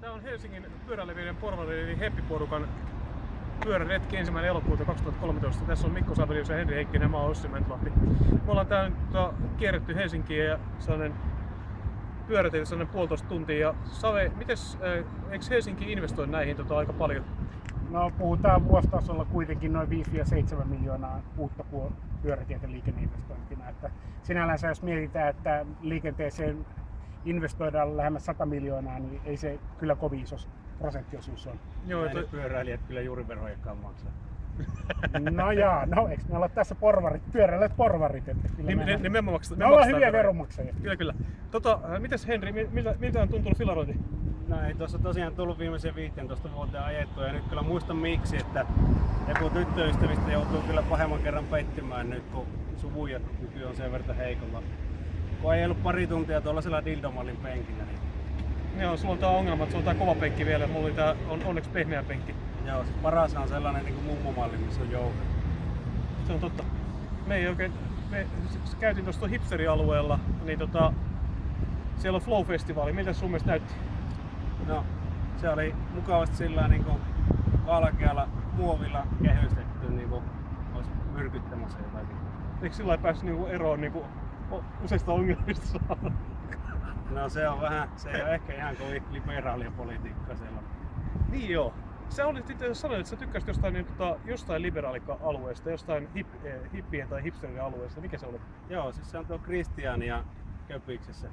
Tämä on Helsingin pyöräleviöiden porvari eli Heppi-porukan pyöräretki ensimmäinen elokuuta 2013. Tässä on Mikko Savelius ja Henri Heikkinen ja mä oon Ossi Mäntlahti. Me ollaan täällä nyt tota, kierretty Helsinkiä ja sellainen pyöräteitä sellainen puolitoista tuntia. Ja Save, mites, äh, eikö Helsinki investoi näihin tota, aika paljon? No puhutaan vuositasolla kuitenkin noin 5-7 miljoonaa uutta pyörätieteen liikenneinvestointina. Että sinällänsä jos mietitään, että liikenteeseen investoidaan lähemmäs 100 miljoonaa, niin ei se kyllä kovin iso prosenttiosuus on. Joo, että pyöräilijät kyllä juuri verojakaan maksaa. No jaa, no eikö me olla tässä porvarit, pyöräilijät porvarit? Että kyllä Nim, me, ne, ne, me, maksa, me ollaan hyviä veroja. veronmaksajia. Kyllä, kyllä. Tota, äh, mites Henri, mi- miltä, miltä on tuntunut filarointi? No ei tuossa tosiaan tullut viimeisen 15 vuoteen ajettua ja nyt kyllä muistan miksi, että joku tyttöystävistä joutuu kyllä pahemman kerran pettymään nyt, kun suvuja kyky on sen verran heikolla. Kun ei ollut pari tuntia tuollaisella dildomallin penkillä, niin Joo, sulla on tää ongelma, että sulla on tää kova penkki vielä. Mulla oli tää on onneksi pehmeä penkki. joo, siis paras on sellainen niin kuin mummomalli, missä on joukko. Se on totta. Me ei oikein, me käytiin tuossa hipsterialueella, niin tota, siellä on Flow-festivaali. Miltä se sun mielestä näytti? No, se oli mukavasti sillä niin kuin valkealla muovilla kehystetty, niin kuin olisi myrkyttämässä jotakin. Eikö sillä lailla päässyt niinku eroon niinku o- useista ongelmista? No se on vähän, se ei ole ehkä ihan kovin liberaalia politiikkaa siellä. niin joo. Sä olit itse asiassa sanoit, että sä tykkäsit jostain, niin, tota, jostain liberaalika-alueesta, jostain hip, eh, hippien tai hipsterien alueesta. Mikä se oli? Joo, siis se on tuo Kristiania Köpiksessä.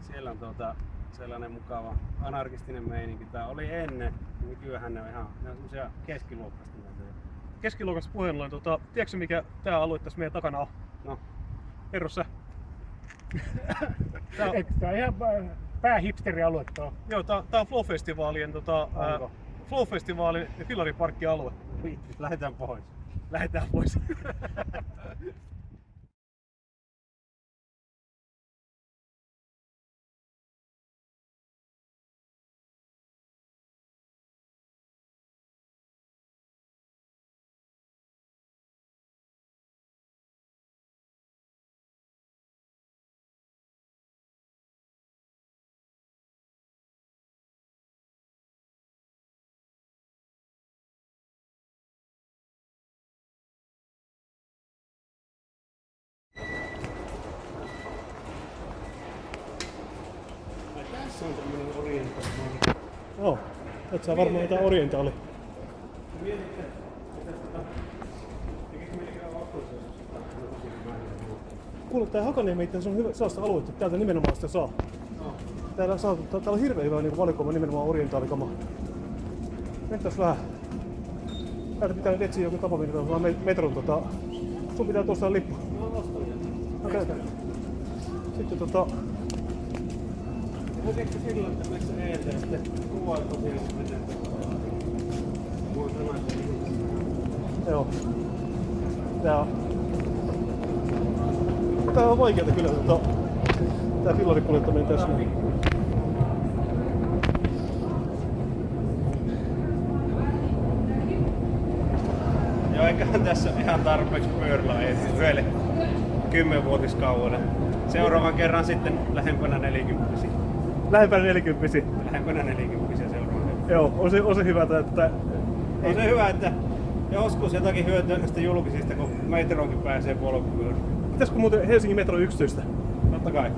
Siellä on tuota, sellainen mukava anarkistinen meininki. Tää oli ennen, nykyään ne on ihan ne on semmosia keskiluokkaista näitä. Keskiluokassa puheen ollen, tota, tiedätkö mikä tää alue tässä meidän takana on? No, Kerro sä. tää, on- tää ihan pää- päähipsterialue tuo? joo, tää, tää on Flow-festivaalien tota, ää? Flow-festivaalin filariparkkialue. vittu, lähdetään pois. Lähdetään pois. Tässä on tämmönen orientaali. Joo, et sä varmaan jotain orientaali. Mietitkö, että jos Kuule, tää Hakaniemi itse on hyvä, sellaista aluetta, täältä nimenomaan sitä saa. No, Täällä, saa, täällä on hirveän hyvä niin valikoima nimenomaan orientaalikama. Mentäis vähän. Täältä pitää nyt etsiä joku tapa, millä saa me- metron tota... Sun pitää tuosta lippu. no Okei. Sitten tota... Teekö sillä, että meissä Mulla on sellainen Joo. Tää on... Tää on vaikeeta kyllä tota... Tää fillarikuljettaminen tässä. Joo, eiköhän tässä ihan tarpeeksi pyörällä etsiä yhdelle kymmenvuotiskaudelle. Seuraavan kerran sitten lähempänä 40. Lähempänä 40 Lähempänä 40 seuraavan kerran. Joo, on se, on se hyvä, että... On se hyvä, että joskus jotakin hyötyä näistä julkisista, kun metronkin pääsee polkupyörällä. Pitäisikö muuten Helsingin metro yksityistä? Totta kai.